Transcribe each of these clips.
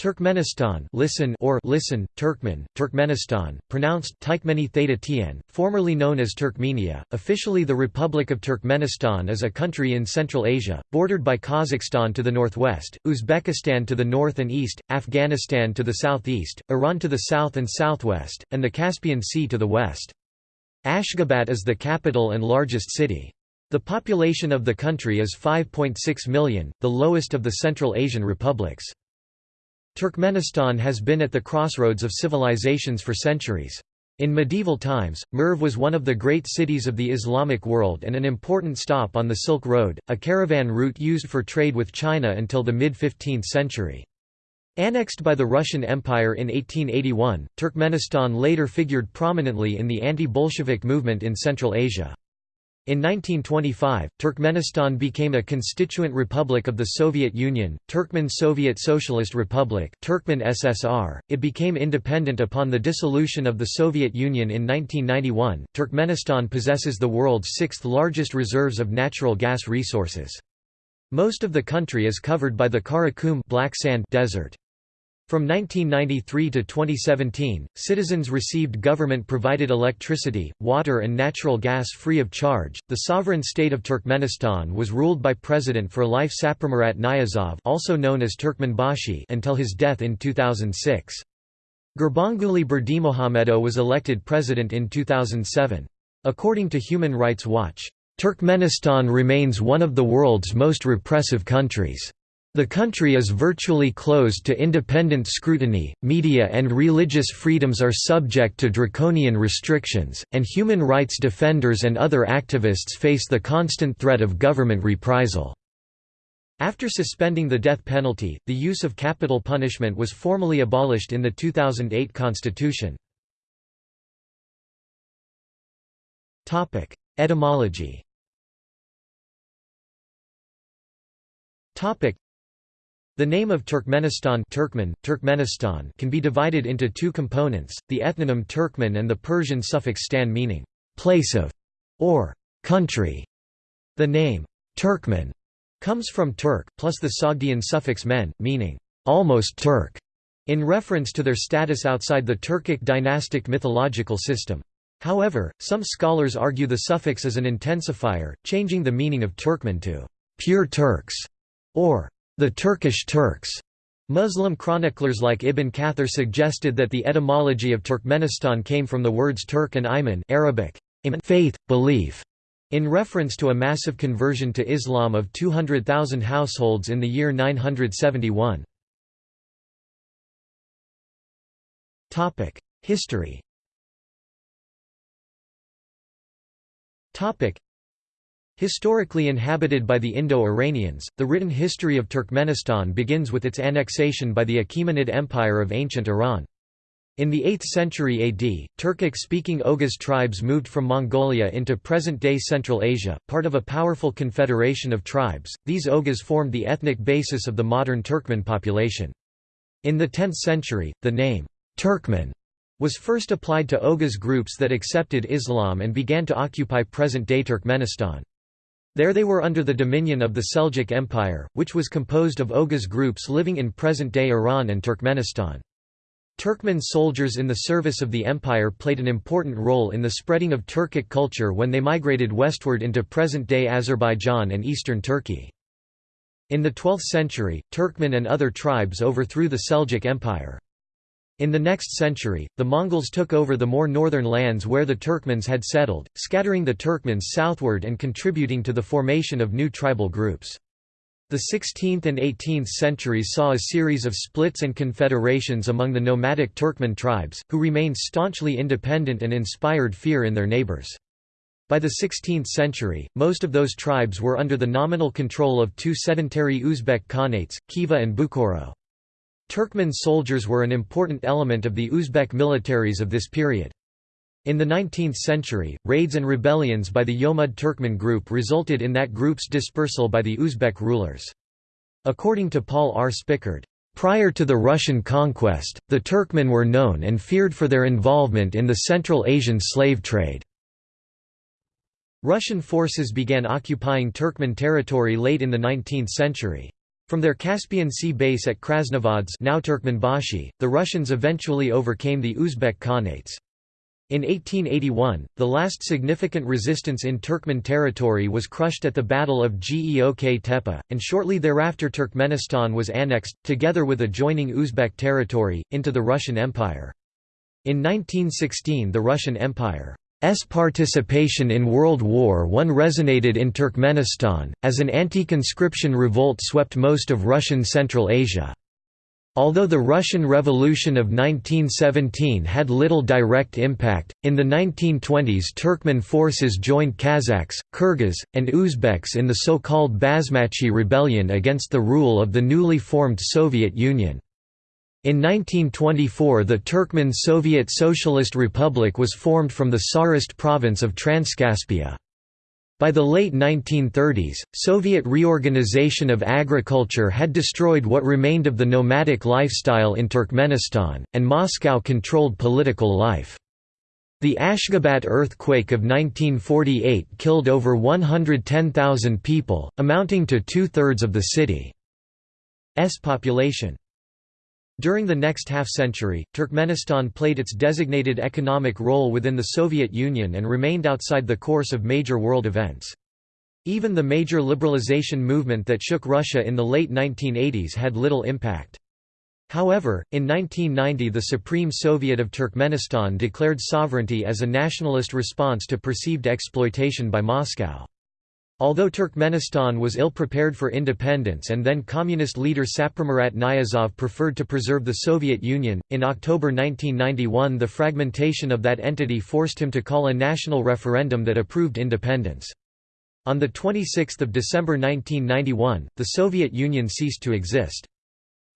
Turkmenistan listen or listen, Turkmen, Turkmenistan, pronounced Tykmeni Theta Tien, formerly known as Turkmenia, officially the Republic of Turkmenistan is a country in Central Asia, bordered by Kazakhstan to the northwest, Uzbekistan to the north and east, Afghanistan to the southeast, Iran to the south and southwest, and the Caspian Sea to the west. Ashgabat is the capital and largest city. The population of the country is 5.6 million, the lowest of the Central Asian republics. Turkmenistan has been at the crossroads of civilizations for centuries. In medieval times, Merv was one of the great cities of the Islamic world and an important stop on the Silk Road, a caravan route used for trade with China until the mid-15th century. Annexed by the Russian Empire in 1881, Turkmenistan later figured prominently in the anti-Bolshevik movement in Central Asia. In 1925, Turkmenistan became a constituent republic of the Soviet Union, Turkmen Soviet Socialist Republic Turkmen SSR. .It became independent upon the dissolution of the Soviet Union in 1991. Turkmenistan possesses the world's sixth largest reserves of natural gas resources. Most of the country is covered by the Karakum black sand desert. From 1993 to 2017, citizens received government provided electricity, water, and natural gas free of charge. The sovereign state of Turkmenistan was ruled by President for life Saparmurat Niyazov, also known as Turkmenbashi, until his death in 2006. Gurbanguly Berdimuhamedow was elected president in 2007. According to Human Rights Watch, Turkmenistan remains one of the world's most repressive countries. The country is virtually closed to independent scrutiny, media and religious freedoms are subject to draconian restrictions, and human rights defenders and other activists face the constant threat of government reprisal. After suspending the death penalty, the use of capital punishment was formally abolished in the 2008 constitution. Etymology the name of Turkmenistan Turkmen, Turkmenistan can be divided into two components, the ethnonym Turkmen and the Persian suffix stan meaning, place of, or country. The name, Turkmen, comes from Turk, plus the Sogdian suffix men, meaning, almost Turk, in reference to their status outside the Turkic dynastic mythological system. However, some scholars argue the suffix is an intensifier, changing the meaning of Turkmen to pure Turks, or the Turkish Turks. Muslim chroniclers like Ibn Kathir suggested that the etymology of Turkmenistan came from the words Turk and Iman Arabic, faith, belief, in reference to a massive conversion to Islam of 200,000 households in the year 971. History Historically inhabited by the Indo-Iranians, the written history of Turkmenistan begins with its annexation by the Achaemenid Empire of ancient Iran. In the 8th century AD, Turkic-speaking Oghuz tribes moved from Mongolia into present-day Central Asia, part of a powerful confederation of tribes. These Oghuz formed the ethnic basis of the modern Turkmen population. In the 10th century, the name Turkmen was first applied to Oghuz groups that accepted Islam and began to occupy present-day Turkmenistan. There they were under the dominion of the Seljuk Empire, which was composed of Oghuz groups living in present-day Iran and Turkmenistan. Turkmen soldiers in the service of the empire played an important role in the spreading of Turkic culture when they migrated westward into present-day Azerbaijan and eastern Turkey. In the 12th century, Turkmen and other tribes overthrew the Seljuk Empire. In the next century, the Mongols took over the more northern lands where the Turkmens had settled, scattering the Turkmens southward and contributing to the formation of new tribal groups. The 16th and 18th centuries saw a series of splits and confederations among the nomadic Turkmen tribes, who remained staunchly independent and inspired fear in their neighbors. By the 16th century, most of those tribes were under the nominal control of two sedentary Uzbek khanates, Khiva and Bukhara. Turkmen soldiers were an important element of the Uzbek militaries of this period. In the 19th century, raids and rebellions by the Yomud Turkmen group resulted in that group's dispersal by the Uzbek rulers. According to Paul R. Spickard, Prior to the Russian conquest, the Turkmen were known and feared for their involvement in the Central Asian slave trade. Russian forces began occupying Turkmen territory late in the 19th century. From their Caspian Sea base at Krasnovodsk now Turkmenbashi, the Russians eventually overcame the Uzbek Khanates. In 1881, the last significant resistance in Turkmen territory was crushed at the Battle of Geok Tepe, and shortly thereafter Turkmenistan was annexed, together with adjoining Uzbek territory, into the Russian Empire. In 1916 the Russian Empire S participation in World War I resonated in Turkmenistan, as an anti-conscription revolt swept most of Russian Central Asia. Although the Russian Revolution of 1917 had little direct impact, in the 1920s Turkmen forces joined Kazakhs, Kyrgyz, and Uzbeks in the so-called Basmachi rebellion against the rule of the newly formed Soviet Union. In 1924 the Turkmen Soviet Socialist Republic was formed from the Tsarist province of Transcaspia. By the late 1930s, Soviet reorganization of agriculture had destroyed what remained of the nomadic lifestyle in Turkmenistan, and Moscow controlled political life. The Ashgabat earthquake of 1948 killed over 110,000 people, amounting to two-thirds of the city's population. During the next half-century, Turkmenistan played its designated economic role within the Soviet Union and remained outside the course of major world events. Even the major liberalization movement that shook Russia in the late 1980s had little impact. However, in 1990 the Supreme Soviet of Turkmenistan declared sovereignty as a nationalist response to perceived exploitation by Moscow. Although Turkmenistan was ill-prepared for independence and then communist leader Saparmurat Niyazov preferred to preserve the Soviet Union, in October 1991 the fragmentation of that entity forced him to call a national referendum that approved independence. On 26 December 1991, the Soviet Union ceased to exist.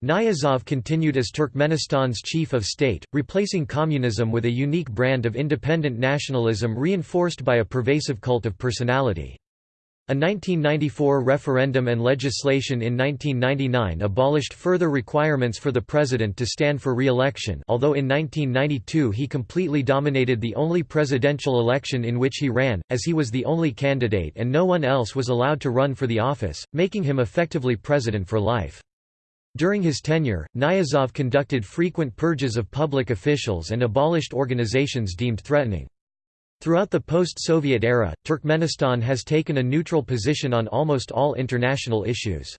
Niyazov continued as Turkmenistan's chief of state, replacing communism with a unique brand of independent nationalism reinforced by a pervasive cult of personality. A 1994 referendum and legislation in 1999 abolished further requirements for the president to stand for re-election although in 1992 he completely dominated the only presidential election in which he ran, as he was the only candidate and no one else was allowed to run for the office, making him effectively president for life. During his tenure, Niyazov conducted frequent purges of public officials and abolished organizations deemed threatening. Throughout the post-Soviet era, Turkmenistan has taken a neutral position on almost all international issues.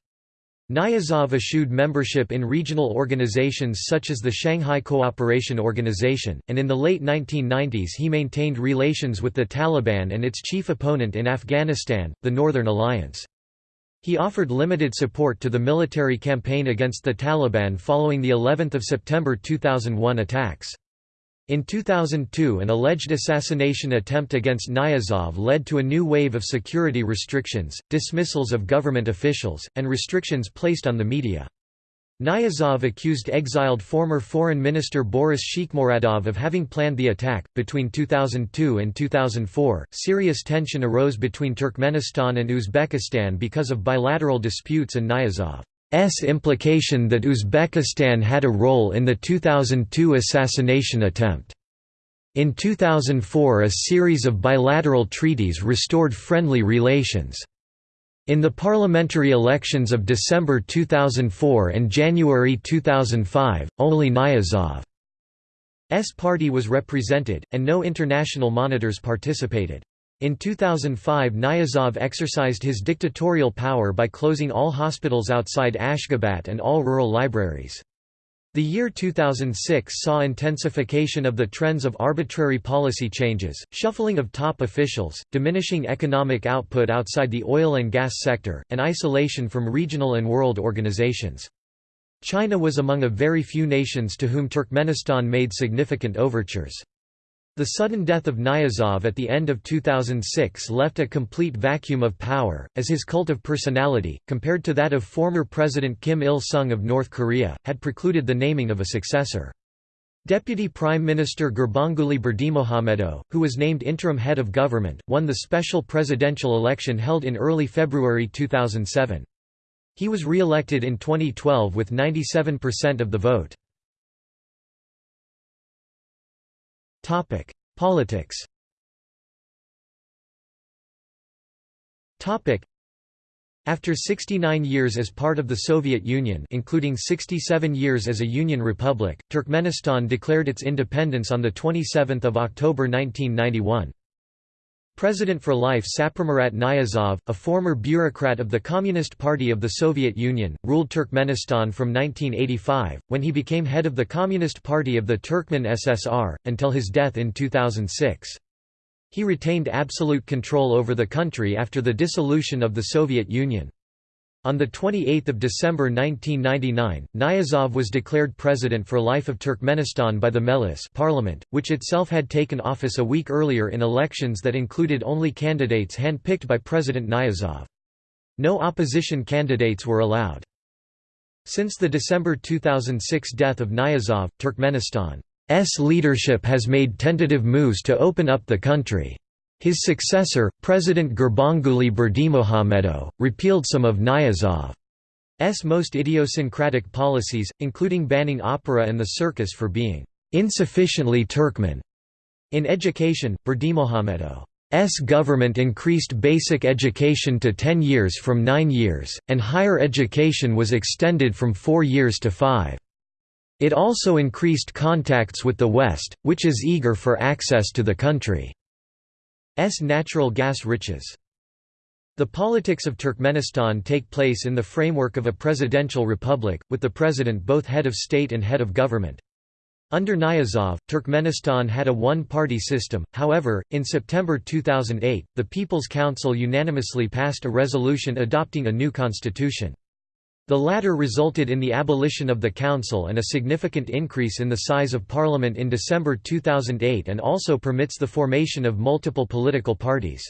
Niyazov eschewed membership in regional organizations such as the Shanghai Cooperation Organization, and in the late 1990s he maintained relations with the Taliban and its chief opponent in Afghanistan, the Northern Alliance. He offered limited support to the military campaign against the Taliban following the 11 September 2001 attacks. In 2002 an alleged assassination attempt against Niyazov led to a new wave of security restrictions, dismissals of government officials, and restrictions placed on the media. Niyazov accused exiled former Foreign Minister Boris Shikhmuradov of having planned the attack. Between 2002 and 2004, serious tension arose between Turkmenistan and Uzbekistan because of bilateral disputes and Niyazov. S implication that Uzbekistan had a role in the 2002 assassination attempt. In 2004 a series of bilateral treaties restored friendly relations. In the parliamentary elections of December 2004 and January 2005, only Niyazov's party was represented, and no international monitors participated. In 2005 Niyazov exercised his dictatorial power by closing all hospitals outside Ashgabat and all rural libraries. The year 2006 saw intensification of the trends of arbitrary policy changes, shuffling of top officials, diminishing economic output outside the oil and gas sector, and isolation from regional and world organizations. China was among a very few nations to whom Turkmenistan made significant overtures. The sudden death of Niyazov at the end of 2006 left a complete vacuum of power, as his cult of personality, compared to that of former President Kim Il-sung of North Korea, had precluded the naming of a successor. Deputy Prime Minister Gurbanguly Berdimuhamedow, who was named interim head of government, won the special presidential election held in early February 2007. He was re-elected in 2012 with 97% of the vote. Topic: Politics. Topic: After 69 years as part of the Soviet Union including 67 years as a Union Republic, Turkmenistan declared its independence on 27 October 1991. President for life Saparmurat Niyazov, a former bureaucrat of the Communist Party of the Soviet Union, ruled Turkmenistan from 1985, when he became head of the Communist Party of the Turkmen SSR, until his death in 2006. He retained absolute control over the country after the dissolution of the Soviet Union. On 28 December 1999, Niyazov was declared president for life of Turkmenistan by the Mejlis parliament, which itself had taken office a week earlier in elections that included only candidates hand-picked by President Niyazov. No opposition candidates were allowed. Since the December 2006 death of Niyazov, Turkmenistan S leadership has made tentative moves to open up the country. His successor, President Gurbanguly Berdimuhamedow, repealed some of Niyazov's most idiosyncratic policies, including banning opera and the circus for being insufficiently Turkmen. In education, Berdimuhamedow's government increased basic education to 10 years from 9 years, and higher education was extended from 4 years to 5. It also increased contacts with the West, which is eager for access to the country's natural gas riches. The politics of Turkmenistan take place in the framework of a presidential republic, with the president both head of state and head of government. Under Niyazov, Turkmenistan had a one-party system, however, in September 2008, the People's Council unanimously passed a resolution adopting a new constitution. The latter resulted in the abolition of the council and a significant increase in the size of parliament in December 2008 and also permits the formation of multiple political parties.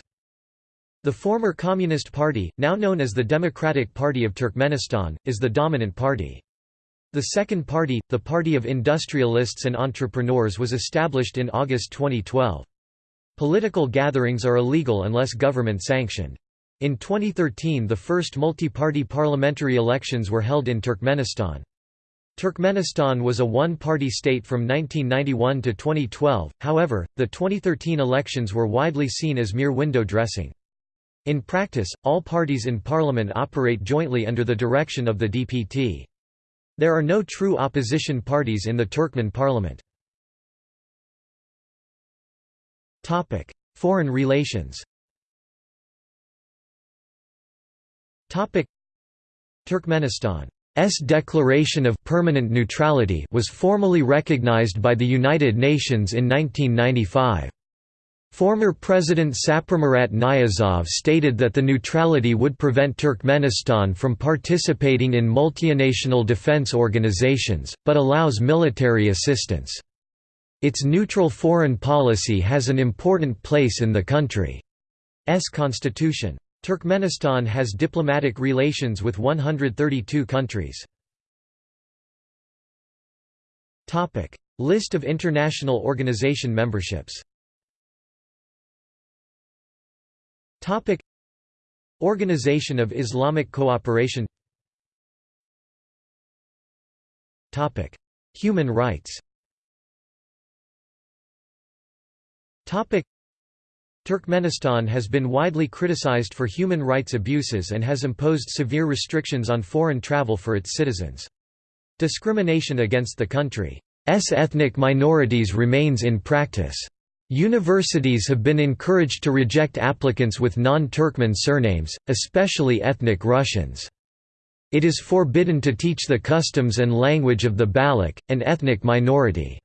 The former Communist Party, now known as the Democratic Party of Turkmenistan, is the dominant party. The second party, the Party of Industrialists and Entrepreneurs was established in August 2012. Political gatherings are illegal unless government sanctioned. In 2013 the first multi-party parliamentary elections were held in Turkmenistan. Turkmenistan was a one-party state from 1991 to 2012, however, the 2013 elections were widely seen as mere window dressing. In practice, all parties in parliament operate jointly under the direction of the DPT. There are no true opposition parties in the Turkmen parliament. Foreign relations Turkmenistan's declaration of permanent neutrality was formally recognized by the United Nations in 1995. Former President Saparmurat Niyazov stated that the neutrality would prevent Turkmenistan from participating in multinational defense organizations, but allows military assistance. Its neutral foreign policy has an important place in the country's constitution. Turkmenistan has diplomatic relations with 132 countries. List of international organization memberships. Organization of Islamic Cooperation. Human rights Turkmenistan has been widely criticized for human rights abuses and has imposed severe restrictions on foreign travel for its citizens. Discrimination against the country's ethnic minorities remains in practice. Universities have been encouraged to reject applicants with non-Turkmen surnames, especially ethnic Russians. It is forbidden to teach the customs and language of the Baloch, an ethnic minority.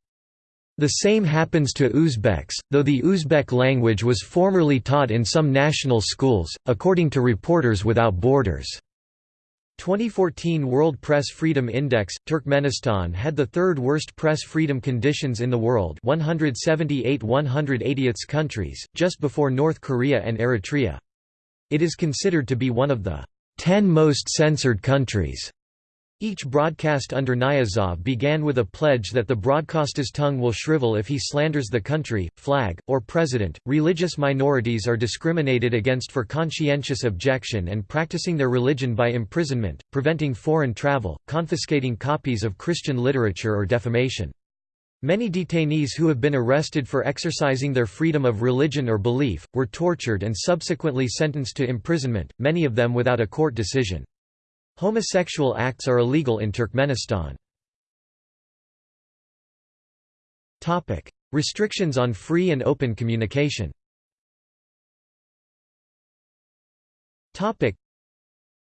The same happens to Uzbeks, though the Uzbek language was formerly taught in some national schools, according to Reporters Without Borders. 2014 World Press Freedom Index – Turkmenistan had the third worst press freedom conditions in the world 178 180th countries, just before North Korea and Eritrea. It is considered to be one of the 10 most censored countries each broadcast under Niyazov began with a pledge that the broadcaster's tongue will shrivel if he slanders the country, flag, or president. Religious minorities are discriminated against for conscientious objection and practicing their religion by imprisonment, preventing foreign travel, confiscating copies of Christian literature or defamation. Many detainees who have been arrested for exercising their freedom of religion or belief, were tortured and subsequently sentenced to imprisonment, many of them without a court decision. Homosexual acts are illegal in Turkmenistan. Topic: Restrictions on free and open communication Topic: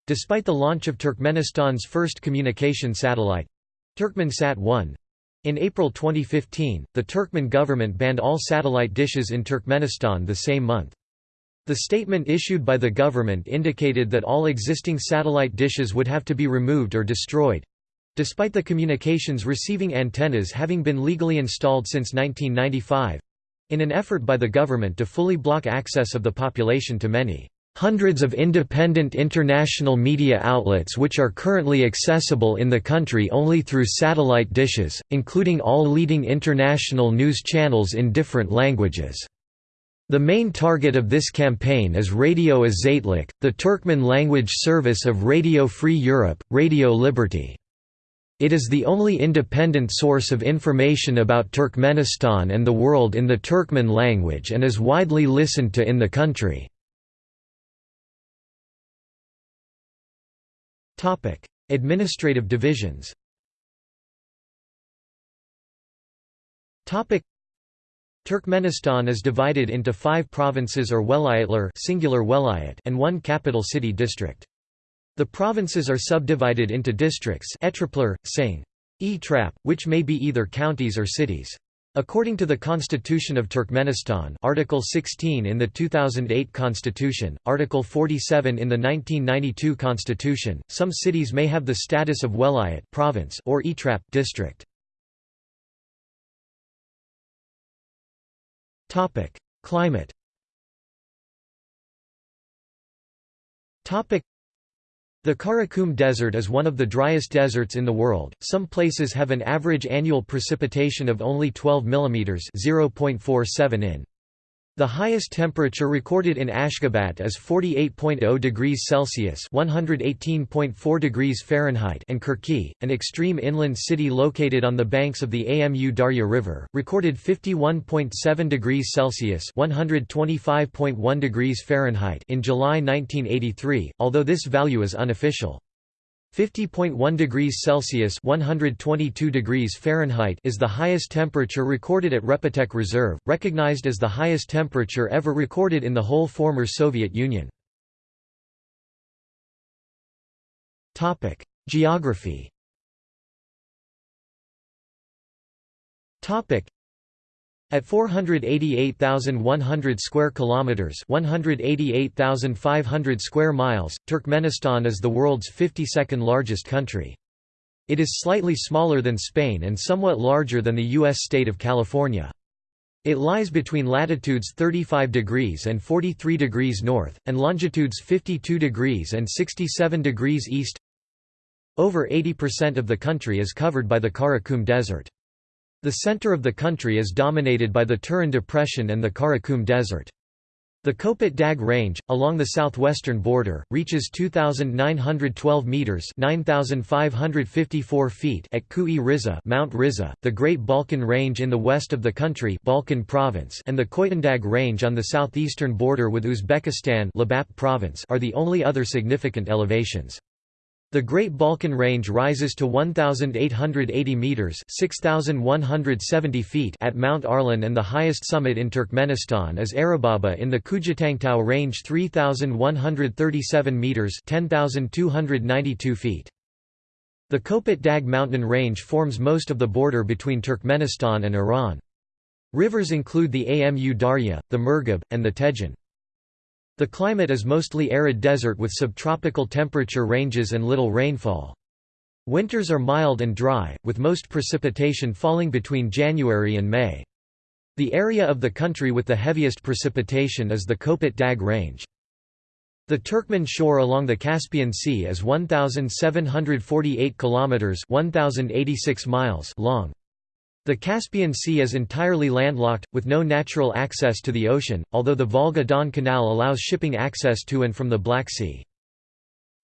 Despite the launch of Turkmenistan's first communication satellite—Turkmensat-1, in April 2015, the Turkmen government banned all satellite dishes in Turkmenistan the same month. The statement issued by the government indicated that all existing satellite dishes would have to be removed or destroyed despite the communications receiving antennas having been legally installed since 1995 in an effort by the government to fully block access of the population to many hundreds of independent international media outlets which are currently accessible in the country only through satellite dishes, including all leading international news channels in different languages. The main target of this campaign is Radio Azatlık, the Turkmen language service of Radio Free Europe, Radio Liberty. It is the only independent source of information about Turkmenistan and the world in the Turkmen language and is widely listened to in the country. Administrative divisions. Turkmenistan is divided into 5 provinces or velayatlar singular welayat and one capital city district. The provinces are subdivided into districts Etraplar, Sing, E-Trap, which may be either counties or cities. According to the Constitution of Turkmenistan Article 16 in the 2008 Constitution, Article 47 in the 1992 Constitution, some cities may have the status of Welayat province or Etrap district. Climate the Karakum Desert is one of the driest deserts in the world. Some places have an average annual precipitation of only 12 mm (0.47 in). The highest temperature recorded in Ashgabat is 48.0 degrees Celsius (118.4 degrees Fahrenheit) and Kirki, an extreme inland city located on the banks of the Amu Darya River, recorded 51.7 degrees Celsius (125.1 degrees Fahrenheit) in July 1983, although this value is unofficial. 50.1 degrees Celsius (122 degrees Fahrenheit) is the highest temperature recorded at Repetek Reserve, recognized as the highest temperature ever recorded in the whole former Soviet Union. Geography. At 488,100 square kilometers, 188,500 square miles, Turkmenistan is the world's 52nd largest country. It is slightly smaller than Spain and somewhat larger than the US state of California. It lies between latitudes 35 degrees and 43 degrees north, and longitudes 52 degrees and 67 degrees east. Over 80% of the country is covered by the Karakum Desert. The center of the country is dominated by the Turan Depression and the Karakum Desert. The Kopet Dag Range, along the southwestern border, reaches 2,912 meters (9,554 feet) at Kui Riza, Mount Riza, the Great Balkan Range in the west of the country, Balkan Province, and the Koytundag Range on the southeastern border with Uzbekistan, Lebap Province, are the only other significant elevations. The Great Balkan Range rises to 1,880 metres 6,170 feet at Mount Arlan and the highest summit in Turkmenistan is Arababa in the Kujitangtau Range 3,137 metres 10,292 feet. The Kopet Dag mountain range forms most of the border between Turkmenistan and Iran. Rivers include the Amu Darya, the Murghab, and the Tejen. The climate is mostly arid desert with subtropical temperature ranges and little rainfall. Winters are mild and dry, with most precipitation falling between January and May. The area of the country with the heaviest precipitation is the Kopet Dag Range. The Turkmen shore along the Caspian Sea is 1748 kilometers, 1086 miles long. The Caspian Sea is entirely landlocked, with no natural access to the ocean, although the Volga-Don Canal allows shipping access to and from the Black Sea.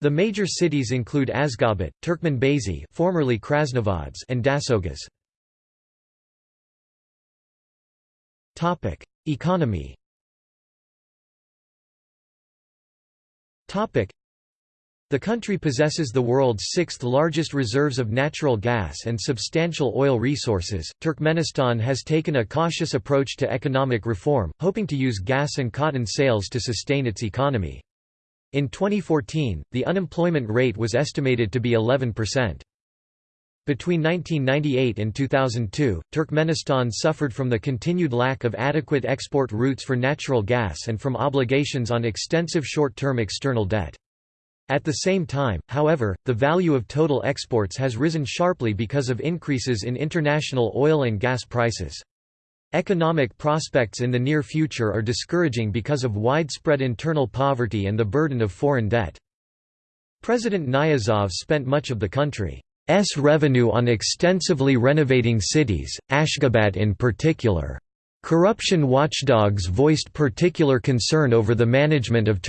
The major cities include Ashgabat, Turkmenbashi formerly Krasnovodsk and Dashoguz. Economy the country possesses the world's sixth largest reserves of natural gas and substantial oil resources. Turkmenistan has taken a cautious approach to economic reform, hoping to use gas and cotton sales to sustain its economy. In 2014, the unemployment rate was estimated to be 11%. Between 1998 and 2002, Turkmenistan suffered from the continued lack of adequate export routes for natural gas and from obligations on extensive short-term external debt. At the same time, however, the value of total exports has risen sharply because of increases in international oil and gas prices. Economic prospects in the near future are discouraging because of widespread internal poverty and the burden of foreign debt. President Niyazov spent much of the country's revenue on extensively renovating cities, Ashgabat in particular. Corruption watchdogs voiced particular concern over the management of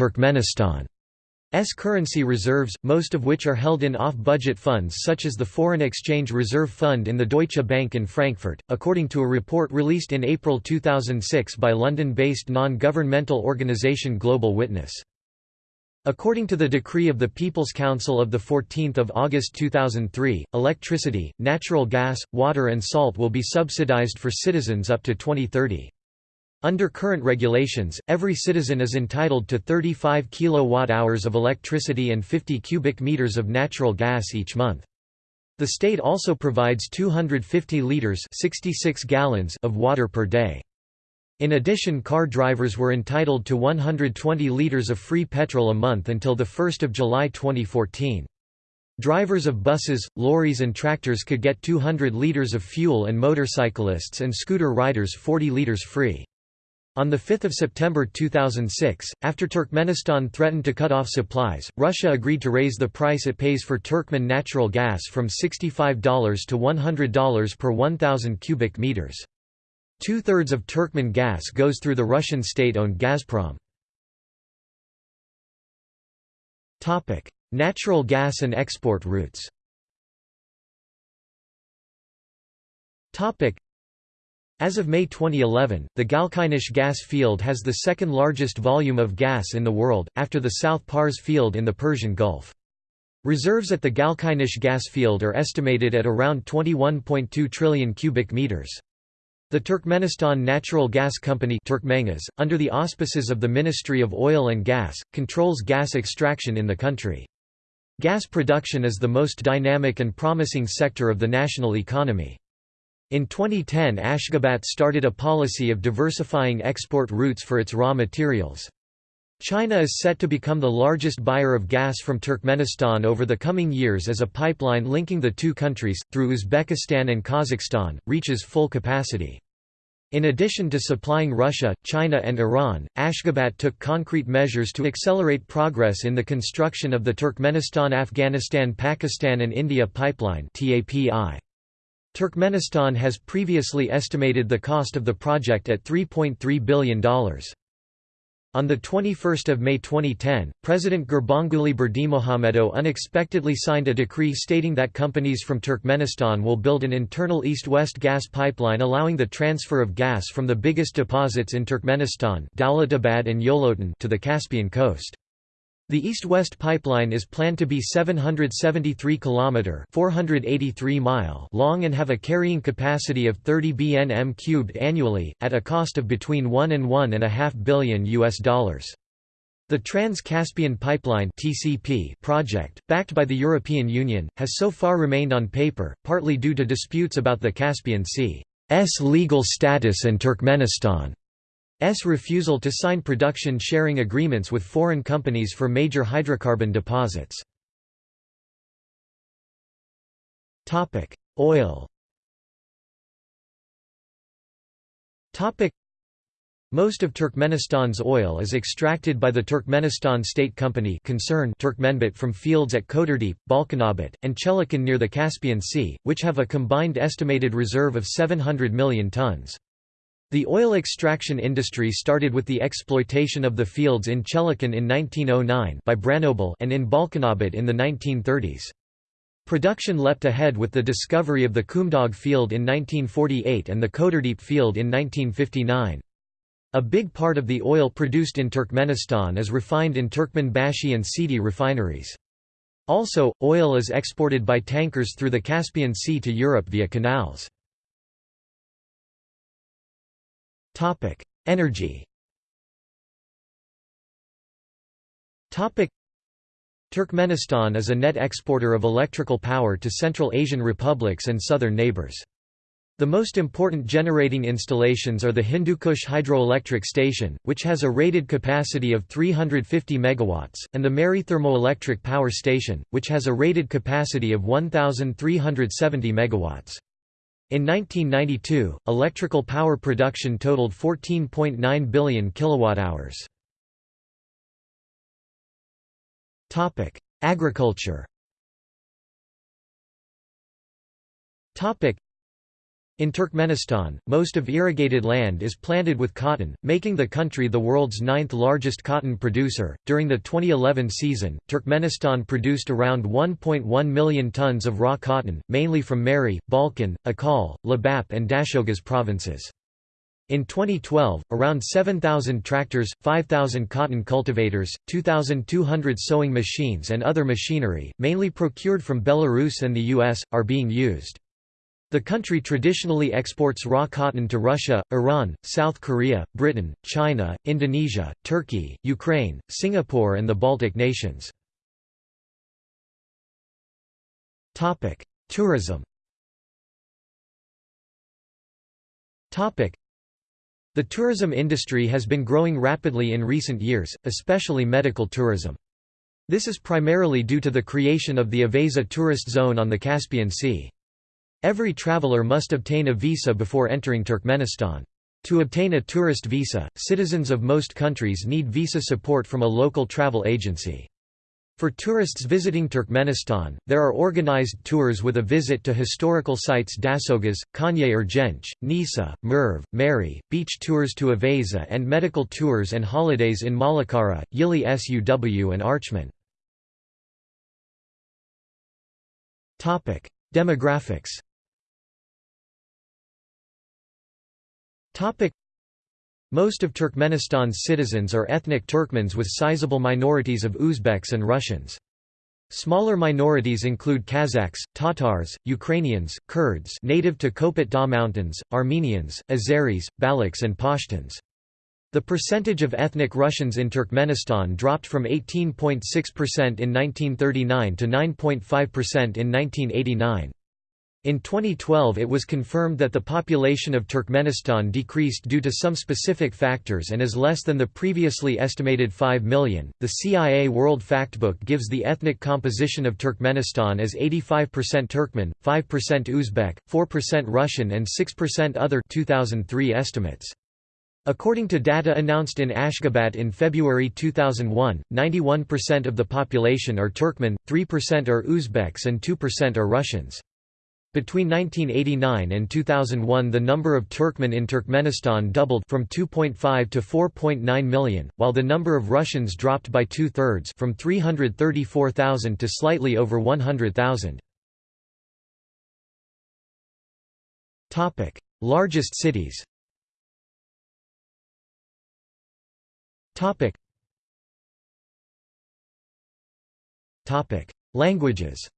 Turkmenistan's currency reserves, most of which are held in off-budget funds such as the Foreign Exchange Reserve Fund in the Deutsche Bank in Frankfurt, according to a report released in April 2006 by London-based non-governmental organisation Global Witness. According to the decree of the People's Council of 14 August 2003, electricity, natural gas, water and salt will be subsidized for citizens up to 2030. Under current regulations, every citizen is entitled to 35 kilowatt-hours of electricity and 50 cubic meters of natural gas each month. The state also provides 250 liters 66 gallons of water per day. In addition car drivers were entitled to 120 litres of free petrol a month until 1 July 2014. Drivers of buses, lorries and tractors could get 200 litres of fuel and motorcyclists and scooter riders 40 litres free. On 5 September 2006, after Turkmenistan threatened to cut off supplies, Russia agreed to raise the price it pays for Turkmen natural gas from $65 to $100 per 1,000 cubic meters. Two-thirds of Turkmen gas goes through the Russian state-owned Gazprom. Natural gas and export routes as of May 2011, the Galkynish gas field has the second largest volume of gas in the world, after the South Pars field in the Persian Gulf. Reserves at the Galkynish gas field are estimated at around 21.2 trillion cubic meters. The Turkmenistan Natural Gas Company Turkmengas, under the auspices of the Ministry of Oil and Gas, controls gas extraction in the country. Gas production is the most dynamic and promising sector of the national economy. In 2010 Ashgabat started a policy of diversifying export routes for its raw materials. China is set to become the largest buyer of gas from Turkmenistan over the coming years as a pipeline linking the two countries, through Uzbekistan and Kazakhstan, reaches full capacity. In addition to supplying Russia, China and Iran, Ashgabat took concrete measures to accelerate progress in the construction of the Turkmenistan-Afghanistan-Pakistan and India Pipeline Turkmenistan has previously estimated the cost of the project at $3.3 billion. On 21 May 2010, President Gurbanguly Berdimuhamedow unexpectedly signed a decree stating that companies from Turkmenistan will build an internal east-west gas pipeline allowing the transfer of gas from the biggest deposits in Turkmenistan and to the Caspian coast. The east-west pipeline is planned to be 773 km 483 mile long and have a carrying capacity of 30 bnm cubed annually, at a cost of between 1 and 1.5 billion US dollars. The Trans-Caspian Pipeline (TCP) project, backed by the European Union, has so far remained on paper, partly due to disputes about the Caspian Sea's legal status and Turkmenistan. S refusal to sign production sharing agreements with foreign companies for major hydrocarbon deposits. Oil most of Turkmenistan's oil is extracted by the Turkmenistan State Company concern Turkmenbit from fields at Koturdepe, Balkanabat, and Cheleken near the Caspian Sea, which have a combined estimated reserve of 700 million tons. The oil extraction industry started with the exploitation of the fields in Cheleken in 1909 by Branobel and in Balkanabat in the 1930s. Production leapt ahead with the discovery of the Kumdag field in 1948 and the Koturdepe field in 1959. A big part of the oil produced in Turkmenistan is refined in Turkmenbashi and Sidi refineries. Also, oil is exported by tankers through the Caspian Sea to Europe via canals. Energy Topic: Turkmenistan is a net exporter of electrical power to Central Asian republics and southern neighbors. The most important generating installations are the Hindukush hydroelectric station, which has a rated capacity of 350 MW, and the Mary thermoelectric power station, which has a rated capacity of 1,370 MW. In 1992, electrical power production totaled 14.9 billion kWh. Agriculture in Turkmenistan, most of irrigated land is planted with cotton, making the country the world's ninth largest cotton producer. During the 2011 season, Turkmenistan produced around 1.1 million tons of raw cotton, mainly from Mary, Balkan, Ahal, Lebap, and Dashoguz provinces. In 2012, around 7,000 tractors, 5,000 cotton cultivators, 2,200 sewing machines and other machinery, mainly procured from Belarus and the US, are being used. The country traditionally exports raw cotton to Russia, Iran, South Korea, Britain, China, Indonesia, Turkey, Ukraine, Singapore and the Baltic nations. Tourism The tourism industry has been growing rapidly in recent years, especially medical tourism. This is primarily due to the creation of the Awaza tourist zone on the Caspian Sea. Every traveler must obtain a visa before entering Turkmenistan. To obtain a tourist visa, citizens of most countries need visa support from a local travel agency. For tourists visiting Turkmenistan, there are organized tours with a visit to historical sites Dashoguz, Kanye Ergenç, Nisa, Merv, Mary, beach tours to Awaza and medical tours and holidays in Malakara, Yili Suw and Archman. Demographics Most of Turkmenistan's citizens are ethnic Turkmens with sizable minorities of Uzbeks and Russians. Smaller minorities include Kazakhs, Tatars, Ukrainians, Kurds native to Kopet Dağ Mountains, Armenians, Azeris, Balochs and Pashtuns. The percentage of ethnic Russians in Turkmenistan dropped from 18.6% in 1939 to 9.5% in 1989. In 2012 it was confirmed that the population of Turkmenistan decreased due to some specific factors and is less than the previously estimated 5 million. The CIA World Factbook gives the ethnic composition of Turkmenistan as 85% Turkmen, 5% Uzbek, 4% Russian and 6% other 2003 estimates. According to data announced in Ashgabat in February 2001, 91% of the population are Turkmen, 3% are Uzbeks and 2% are Russians. Between 1989 and 2001 the number of Turkmen in Turkmenistan doubled from 2.5 to 4.9 million, while the number of Russians dropped by two-thirds from 334,000 to slightly over 100,000. Largest cities Languages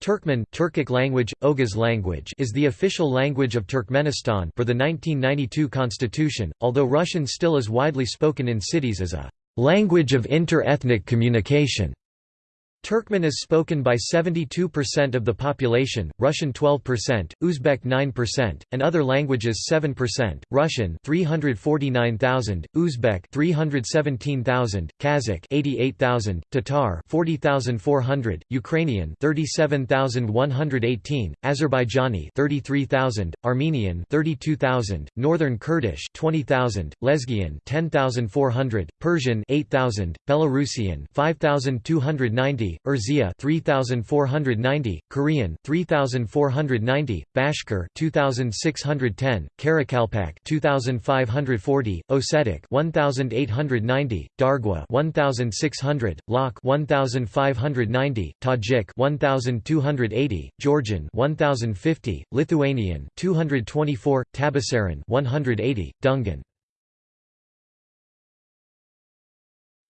Turkmen Turkic language, Oghuz language is the official language of Turkmenistan per the 1992 constitution, although Russian still is widely spoken in cities as a language of inter-ethnic communication. Turkmen is spoken by 72% of the population, Russian 12%, Uzbek 9%, and other languages 7%, Russian 349,000, Uzbek 317,000, Kazakh 88,000, Tatar 40,400, Ukrainian 37,118, Azerbaijani 33,000, Armenian 32,000, Northern Kurdish 20,000, Lezgian 10,400, Persian 8,000, Belarusian 5,290, Urzia 3490, Korean 3490, Bashkir 2610, Karakalpak 2540, Ossetic 1890, Dargwa 1600, Lak 1590, Tajik 1280, Georgian 1050, Lithuanian 224, Tabasaran 180, Dungan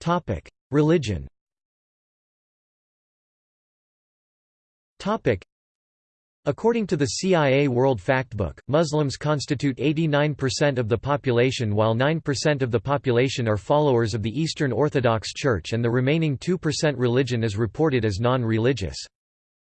Topic: Religion. According to the CIA World Factbook, Muslims constitute 89% of the population while 9% of the population are followers of the Eastern Orthodox Church and the remaining 2% religion is reported as non-religious.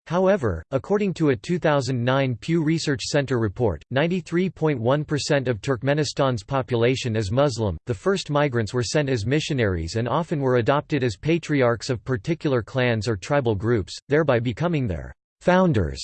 However, according to a 2009 Pew Research Center report, 93.1% of Turkmenistan's population is Muslim. The first migrants were sent as missionaries and often were adopted as patriarchs of particular clans or tribal groups, thereby becoming their founders.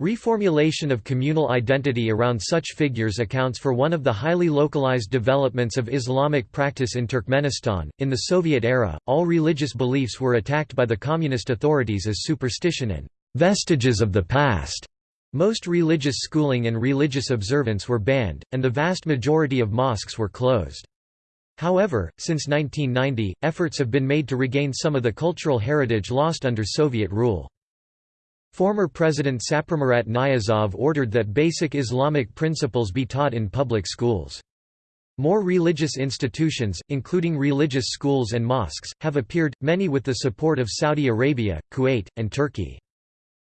Reformulation of communal identity around such figures accounts for one of the highly localized developments of Islamic practice in Turkmenistan. In the Soviet era, all religious beliefs were attacked by the communist authorities as superstition and vestiges of the past. Most religious schooling and religious observance were banned, and the vast majority of mosques were closed. However, since 1990, efforts have been made to regain some of the cultural heritage lost under Soviet rule. Former President Saparmurat Niyazov ordered that basic Islamic principles be taught in public schools. More religious institutions, including religious schools and mosques, have appeared, many with the support of Saudi Arabia, Kuwait, and Turkey.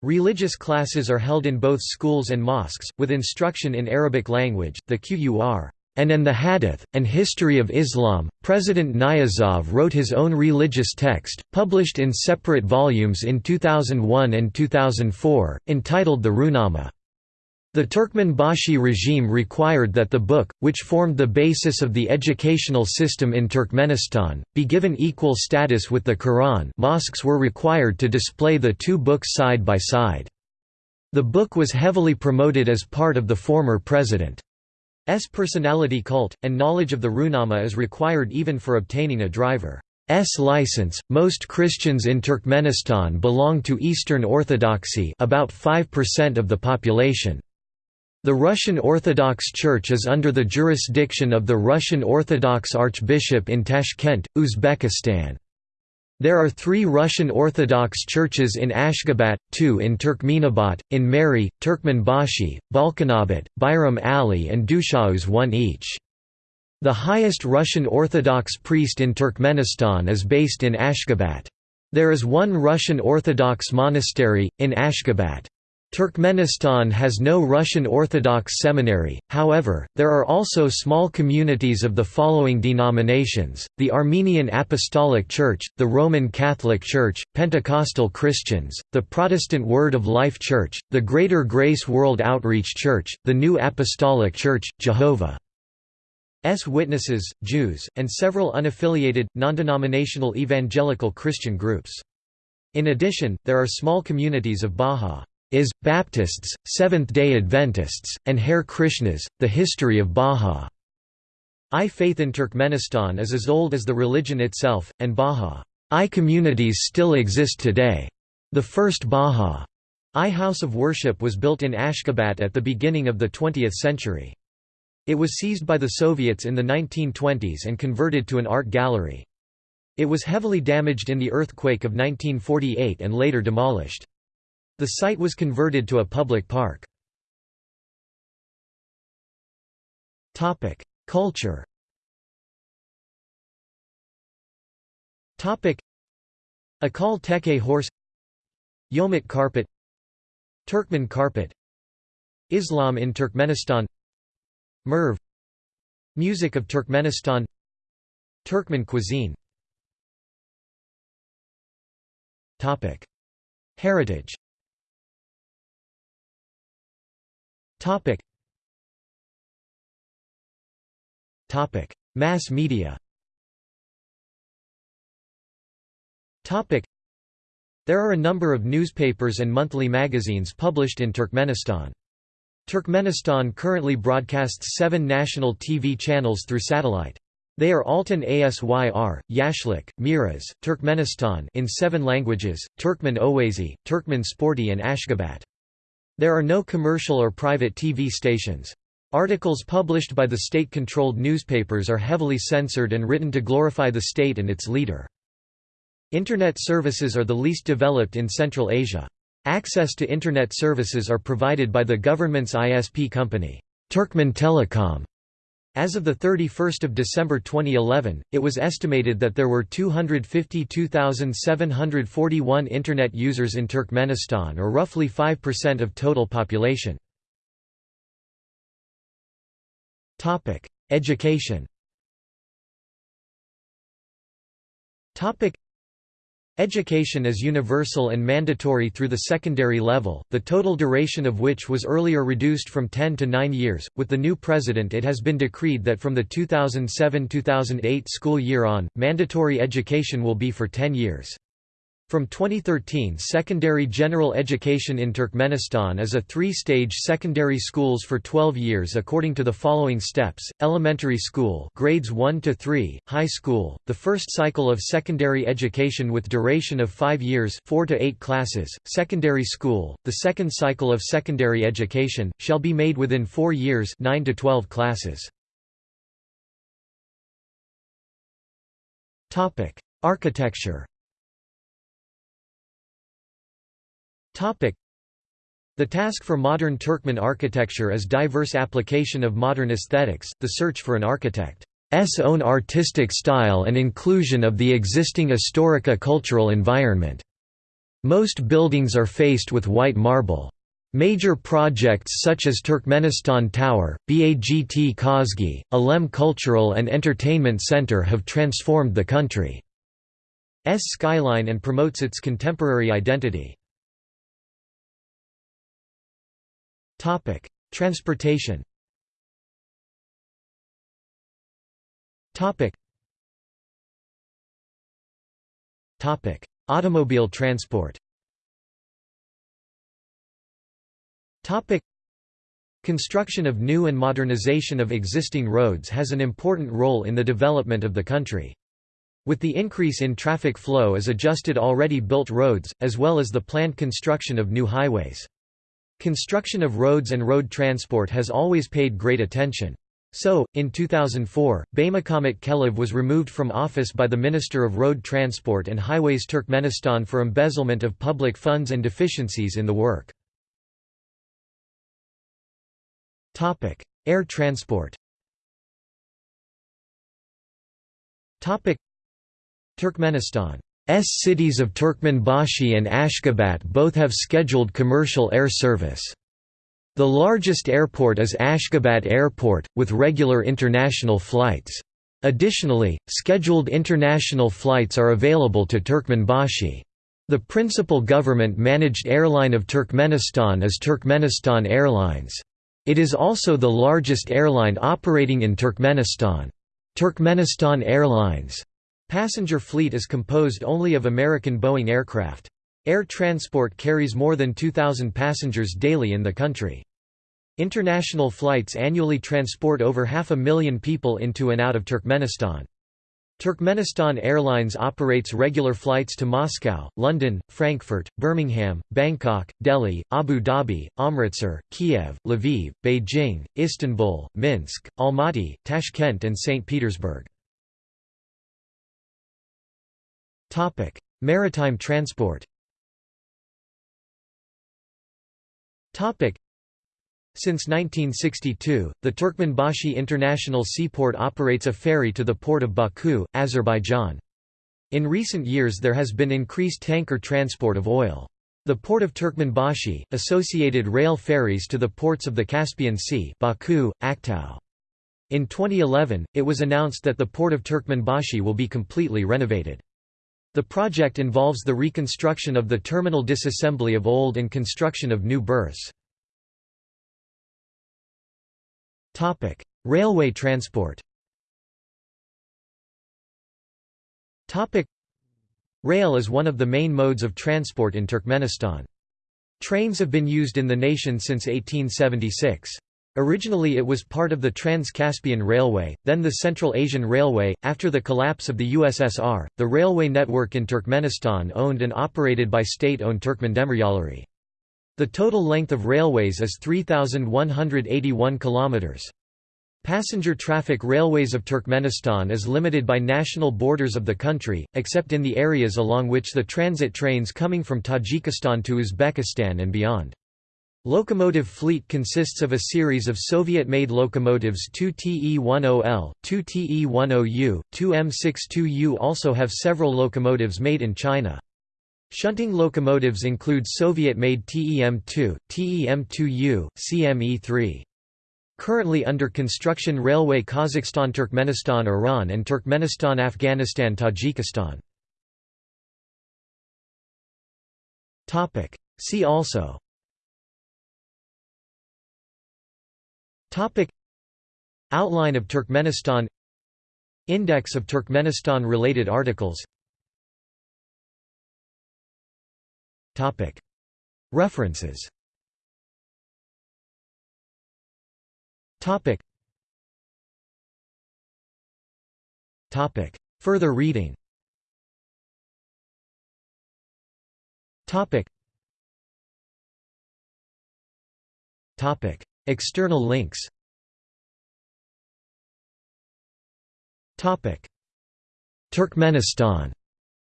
Religious classes are held in both schools and mosques, with instruction in Arabic language, the Qur'an, and in the Hadith, and History of Islam. President Niyazov wrote his own religious text, published in separate volumes in 2001 and 2004, entitled the Ruhnama. The Turkmenbashi regime required that the book, which formed the basis of the educational system in Turkmenistan, be given equal status with the Quran mosques were required to display the two books side by side. The book was heavily promoted as part of the former president's personality cult, and knowledge of the Ruhnama is required even for obtaining a driver's license. Most Christians in Turkmenistan belong to Eastern Orthodoxy about 5% of the population. The Russian Orthodox Church is under the jurisdiction of the Russian Orthodox Archbishop in Tashkent, Uzbekistan. There are three Russian Orthodox churches in Ashgabat, two in Turkmenabat, in Mary, Turkmenbashi, Balkanabat, Bayram Ali and Dashoguz one each. The highest Russian Orthodox priest in Turkmenistan is based in Ashgabat. There is one Russian Orthodox monastery, in Ashgabat. Turkmenistan has no Russian Orthodox seminary, however, there are also small communities of the following denominations, the Armenian Apostolic Church, the Roman Catholic Church, Pentecostal Christians, the Protestant Word of Life Church, the Greater Grace World Outreach Church, the New Apostolic Church, Jehovah's Witnesses, Jews, and several unaffiliated, non-denominational evangelical Christian groups. In addition, there are small communities of Baha is, Baptists, Seventh-day Adventists, and Hare Krishnas. The history of Bahá'í faith in Turkmenistan is as old as the religion itself, and Bahá'í communities still exist today. The first Bahá'í house of worship was built in Ashgabat at the beginning of the 20th century. It was seized by the Soviets in the 1920s and converted to an art gallery. It was heavily damaged in the earthquake of 1948 and later demolished. The site was converted to a public park. Culture. Akhal-Teke horse. Yomut carpet Turkmen carpet Islam in Turkmenistan. Merv. Music of Turkmenistan. Turkmen cuisine. Heritage Topic. Topic: Mass media. Topic: There are a number of newspapers and monthly magazines published in Turkmenistan. Turkmenistan currently broadcasts seven national TV channels through satellite. They are Altyn Asyr, Yashlyk, Miras, Turkmenistan in seven languages, Turkmen Owazy, Turkmen Sporty and Ashgabat. There are no commercial or private TV stations. Articles published by the state-controlled newspapers are heavily censored and written to glorify the state and its leader. Internet services are the least developed in Central Asia. Access to Internet services are provided by the government's ISP company, Turkmen Telecom. As of 31 December 2011, it was estimated that there were 252,741 Internet users in Turkmenistan or roughly 5% of total population. Education Education is universal and mandatory through the secondary level, the total duration of which was earlier reduced from 10 to 9 years. With the new president, it has been decreed that from the 2007 2008 school year on, mandatory education will be for 10 years. From 2013 secondary general education in Turkmenistan is a three-stage secondary schools for 12 years according to the following steps, elementary school grades 1 to 3, high school, the first cycle of secondary education with duration of 5 years 4 to 8 classes, secondary school, the second cycle of secondary education, shall be made within 4 years 9 to 12 classes. Architecture The task for modern Turkmen architecture is diverse application of modern aesthetics, the search for an architect's own artistic style and inclusion of the existing historica cultural environment. Most buildings are faced with white marble. Major projects such as Turkmenistan Tower, Bagt Kozgi, Alem Cultural and Entertainment Center have transformed the country's skyline and promotes its contemporary identity. Topic: Transportation. Topic. Topic: Automobile transport. Topic: Construction of new and modernization of existing roads has an important role in the development of the country. With the increase in traffic flow is adjusted already built roads, as well as the planned construction of new highways. Construction of roads and road transport has always paid great attention. So, in 2004, Baymukhammet Kelov was removed from office by the Minister of Road Transport and Highways Turkmenistan for embezzlement of public funds and deficiencies in the work. Air transport Turkmenistan cities of Turkmenbashi and Ashgabat both have scheduled commercial air service. The largest airport is Ashgabat Airport, with regular international flights. Additionally, scheduled international flights are available to Turkmenbashi. The principal government-managed airline of Turkmenistan is Turkmenistan Airlines. It is also the largest airline operating in Turkmenistan. Turkmenistan Airlines Passenger fleet is composed only of American Boeing aircraft. Air transport carries more than 2,000 passengers daily in the country. International flights annually transport over half a million people into and out of Turkmenistan. Turkmenistan Airlines operates regular flights to Moscow, London, Frankfurt, Birmingham, Bangkok, Delhi, Abu Dhabi, Amritsar, Kiev, Lviv, Beijing, Istanbul, Minsk, Almaty, Tashkent and St. Petersburg. Topic: Maritime transport. Topic: Since 1962, the Turkmenbashi International Seaport operates a ferry to the port of Baku, Azerbaijan. In recent years there has been increased tanker transport of oil. The port of Turkmenbashi, associated rail ferries to the ports of the Caspian Sea Baku, Aktau. In 2011, it was announced that the port of Turkmenbashi will be completely renovated. The project involves the reconstruction of the terminal disassembly of old and construction of new berths. Railway transport Rail is one of the main modes of transport in Turkmenistan. Trains have been used in the nation since 1876. Originally it was part of the Trans-Caspian Railway, then the Central Asian Railway. After the collapse of the USSR, the railway network in Turkmenistan owned and operated by state-owned Turkmen Turkmendemiryollary. The total length of railways is 3181 kilometers. Passenger traffic railways of Turkmenistan is limited by national borders of the country, except in the areas along which the transit trains coming from Tajikistan to Uzbekistan and beyond. Locomotive fleet consists of a series of Soviet-made locomotives 2 TE-10L, 2 TE-10U, 2 M62U also have several locomotives made in China. Shunting locomotives include Soviet-made TEM-2, TEM-2U, CME-3. Currently under construction Railway Kazakhstan-Turkmenistan Iran and Turkmenistan-Afghanistan-Tajikistan. See also Topic. Outline of Turkmenistan. Index of Turkmenistan-related articles. Topic. References. Topic. Topic. Further reading. Topic. Topic External links. Turkmenistan.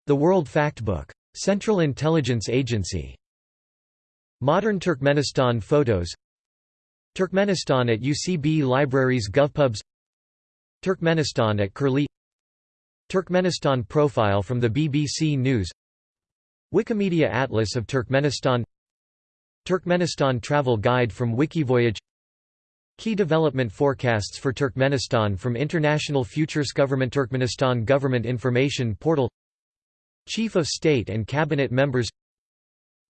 The World Factbook. Central Intelligence Agency. Modern Turkmenistan photos. Turkmenistan at UCB Libraries GovPubs. Turkmenistan at Curlie Turkmenistan profile from the BBC News. Wikimedia Atlas of Turkmenistan Turkmenistan Travel Guide from Wikivoyage. Key development forecasts for Turkmenistan from International Futures Government Turkmenistan Government Information Portal. Chief of State and Cabinet Members.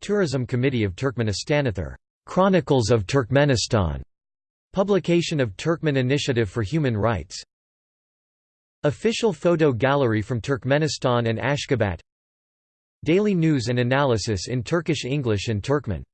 Tourism Committee of Turkmenistanathar Chronicles of Turkmenistan. Publication of Turkmen Initiative for Human Rights. Official photo gallery from Turkmenistan and Ashgabat. Daily news and analysis in Turkish English and Turkmen